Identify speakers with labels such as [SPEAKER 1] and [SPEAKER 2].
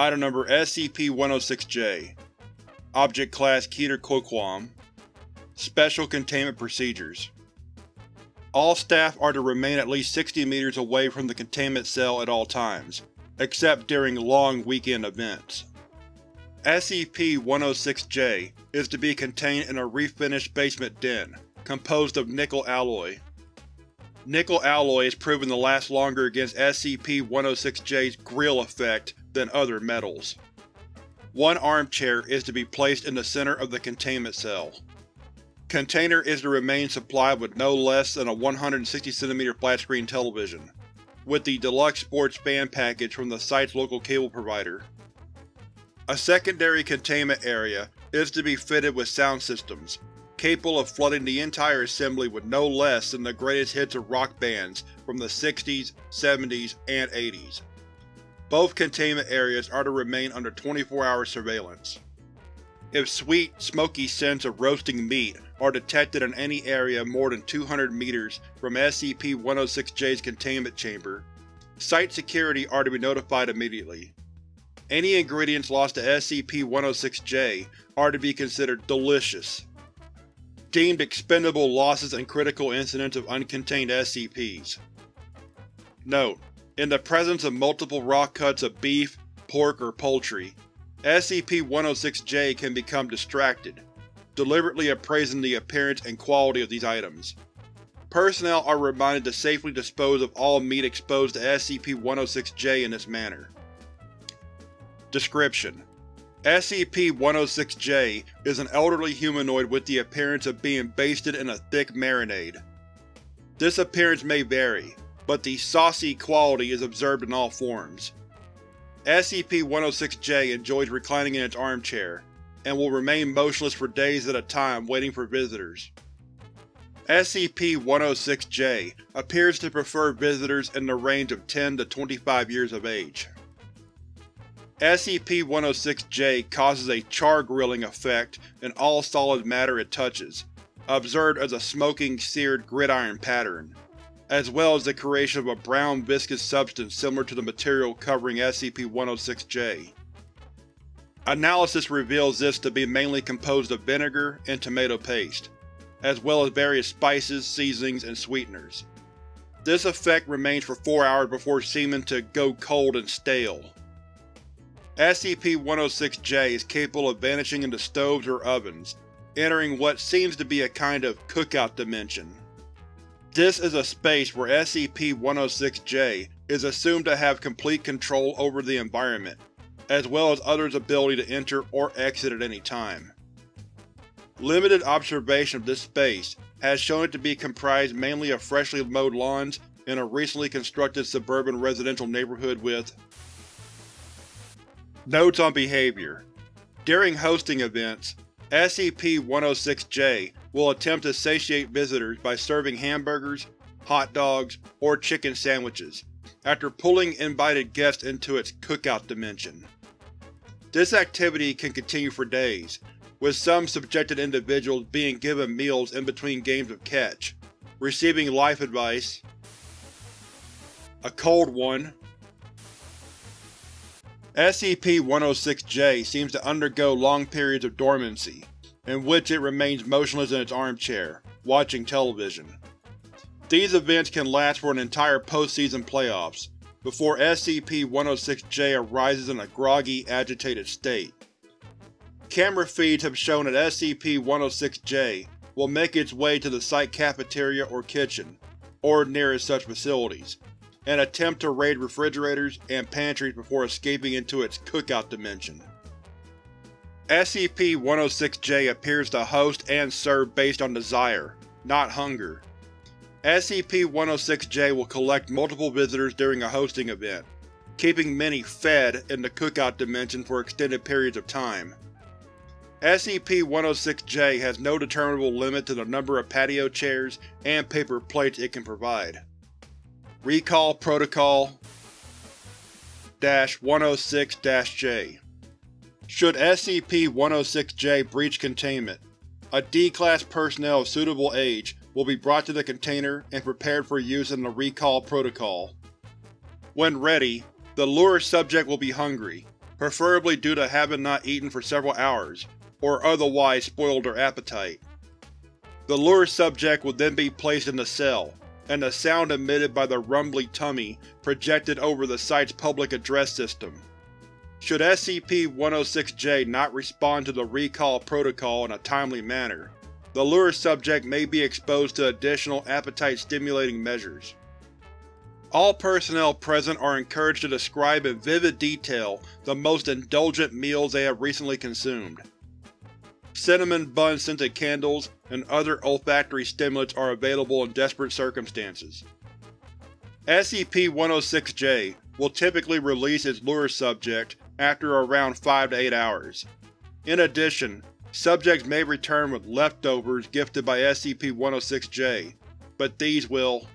[SPEAKER 1] Item Number SCP-106-J Object Class Keter Coquam Special Containment Procedures All staff are to remain at least 60 meters away from the containment cell at all times, except during long weekend events. SCP-106-J is to be contained in a refinished basement den, composed of nickel alloy. Nickel alloy is proven to last longer against SCP-106-J's grill effect than other metals. One armchair is to be placed in the center of the containment cell. Container is to remain supplied with no less than a 160cm flat-screen television, with the Deluxe Sports Fan package from the site's local cable provider. A secondary containment area is to be fitted with sound systems, capable of flooding the entire assembly with no less than the greatest hits of rock bands from the 60s, 70s, and 80s. Both containment areas are to remain under 24-hour surveillance. If sweet, smoky scents of roasting meat are detected in any area more than 200 meters from SCP-106-J's containment chamber, Site security are to be notified immediately. Any ingredients lost to SCP-106-J are to be considered delicious. Deemed expendable losses and critical incidents of uncontained SCPs. Note: In the presence of multiple raw cuts of beef, pork, or poultry, SCP-106-J can become distracted, deliberately appraising the appearance and quality of these items. Personnel are reminded to safely dispose of all meat exposed to SCP-106-J in this manner. Description: SCP-106-J is an elderly humanoid with the appearance of being basted in a thick marinade. This appearance may vary, but the saucy quality is observed in all forms. SCP-106-J enjoys reclining in its armchair, and will remain motionless for days at a time waiting for visitors. SCP-106-J appears to prefer visitors in the range of 10 to 25 years of age. SCP-106-J causes a char-grilling effect in all solid matter it touches, observed as a smoking, seared gridiron pattern, as well as the creation of a brown viscous substance similar to the material covering SCP-106-J. Analysis reveals this to be mainly composed of vinegar and tomato paste, as well as various spices, seasonings, and sweeteners. This effect remains for four hours before seeming to go cold and stale. SCP-106-J is capable of vanishing into stoves or ovens, entering what seems to be a kind of cookout dimension. This is a space where SCP-106-J is assumed to have complete control over the environment, as well as others' ability to enter or exit at any time. Limited observation of this space has shown it to be comprised mainly of freshly mowed lawns in a recently constructed suburban residential neighborhood with Notes on Behavior During hosting events, SCP-106-J will attempt to satiate visitors by serving hamburgers, hot dogs, or chicken sandwiches, after pulling invited guests into its cookout dimension. This activity can continue for days, with some subjected individuals being given meals in between games of catch, receiving life advice, a cold one, SCP-106-J seems to undergo long periods of dormancy, in which it remains motionless in its armchair, watching television. These events can last for an entire post-season playoffs, before SCP-106-J arises in a groggy, agitated state. Camera feeds have shown that SCP-106-J will make its way to the site cafeteria or kitchen, or nearest such facilities, and attempt to raid refrigerators and pantries before escaping into its cookout dimension. SCP-106-J appears to host and serve based on desire, not hunger. SCP-106-J will collect multiple visitors during a hosting event, keeping many fed in the cookout dimension for extended periods of time. SCP-106-J has no determinable limit to the number of patio chairs and paper plates it can provide. Recall Protocol 106-J Should SCP-106-J breach containment, a D-Class personnel of suitable age will be brought to the container and prepared for use in the Recall Protocol. When ready, the lure subject will be hungry, preferably due to having not eaten for several hours, or otherwise spoiled their appetite. The lure subject will then be placed in the cell, and the sound emitted by the rumbly tummy projected over the site's public address system. Should SCP-106-J not respond to the recall protocol in a timely manner, the lure subject may be exposed to additional appetite-stimulating measures. All personnel present are encouraged to describe in vivid detail the most indulgent meals they have recently consumed. Cinnamon bun scented candles and other olfactory stimulants are available in desperate circumstances. SCP-106-J will typically release its lure subject after around 5 to 8 hours. In addition, subjects may return with leftovers gifted by SCP-106-J, but these will